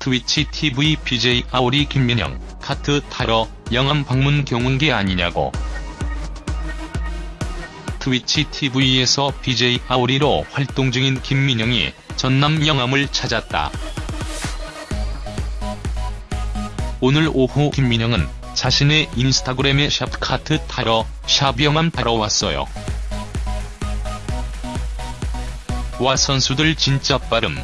트위치 TV BJ 아오리 김민영, 카트 타러 영암 방문 경운기 아니냐고. 트위치 TV에서 BJ 아오리로 활동 중인 김민영이 전남 영암을 찾았다. 오늘 오후 김민영은 자신의 인스타그램에 샵 카트 타러 샵 영암 타러 왔어요. 와 선수들 진짜 빠름.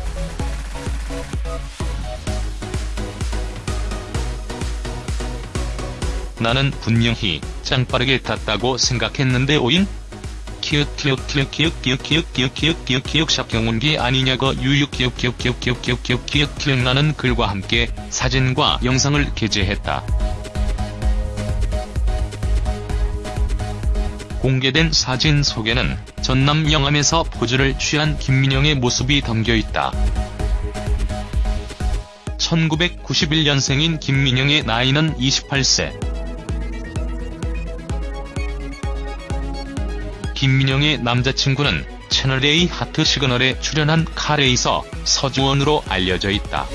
나는 분명히 짱 빠르게 탔다고 생각했는데 오잉? 키읔 키읔 키읔 키읔 키읔 키읔 키읔 키읔 키읔 샵 경운기 아니냐고 유유 키읔 키읔 키읔 키읔 키읔 키읔 키읔 나는 글과 함께 사진과 영상을 게재했다. 공개된 사진 속에는 전남 영암에서 포즈를 취한 김민영의 모습이 담겨있다. 1991년생인 김민영의 나이는 28세. 김민영의 남자친구는 채널A 하트 시그널에 출연한 카레이서 서주원으로 알려져 있다.